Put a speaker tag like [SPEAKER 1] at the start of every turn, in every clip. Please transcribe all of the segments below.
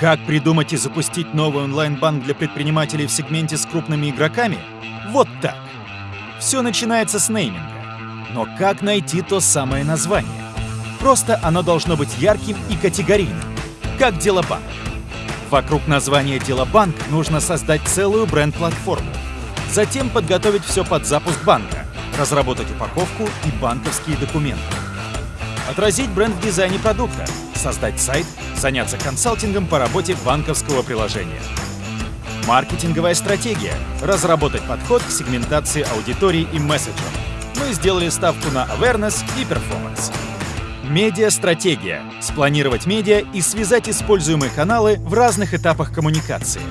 [SPEAKER 1] Как придумать и запустить новый онлайн-банк для предпринимателей в сегменте с крупными игроками? Вот так. Все начинается с нейминга. Но как найти то самое название? Просто оно должно быть ярким и категорийным, как Делобанк. Вокруг названия Делобанк нужно создать целую бренд-платформу. Затем подготовить все под запуск банка, разработать упаковку и банковские документы. Отразить бренд в дизайне продукта, создать сайт, заняться консалтингом по работе банковского приложения. Маркетинговая стратегия — разработать подход к сегментации аудитории и месседжам. Мы сделали ставку на awareness и performance. Медиа-стратегия — спланировать медиа и связать используемые каналы в разных этапах коммуникации.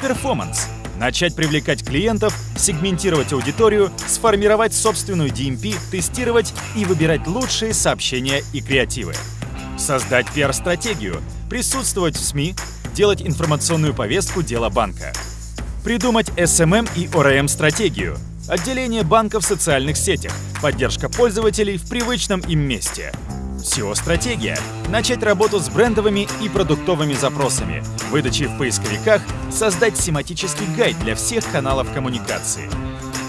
[SPEAKER 1] Перформанс — начать привлекать клиентов, сегментировать аудиторию, сформировать собственную DMP, тестировать и выбирать лучшие сообщения и креативы. Создать пиар-стратегию, присутствовать в СМИ, делать информационную повестку дела банка. Придумать SMM и ORM-стратегию, отделение банка в социальных сетях, поддержка пользователей в привычном им месте. SEO-стратегия — начать работу с брендовыми и продуктовыми запросами, выдачей в поисковиках, создать семантический гайд для всех каналов коммуникации.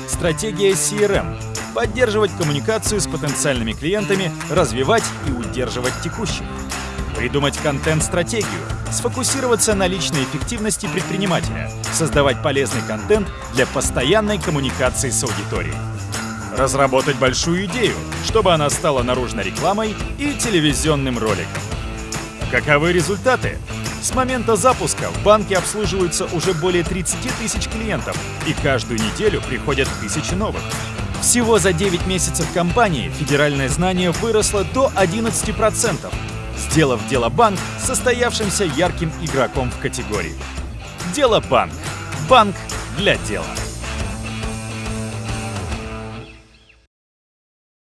[SPEAKER 1] Стратегия CRM — поддерживать коммуникацию с потенциальными клиентами, развивать и удерживать текущих. Придумать контент-стратегию, сфокусироваться на личной эффективности предпринимателя, создавать полезный контент для постоянной коммуникации с аудиторией. Разработать большую идею, чтобы она стала наружной рекламой и телевизионным роликом. Каковы результаты? С момента запуска в банке обслуживаются уже более 30 тысяч клиентов, и каждую неделю приходят тысячи новых. Всего за 9 месяцев компании федеральное знание выросло до 11%, сделав Дело Банк состоявшимся ярким игроком в категории. Дело Банк. Банк для дела.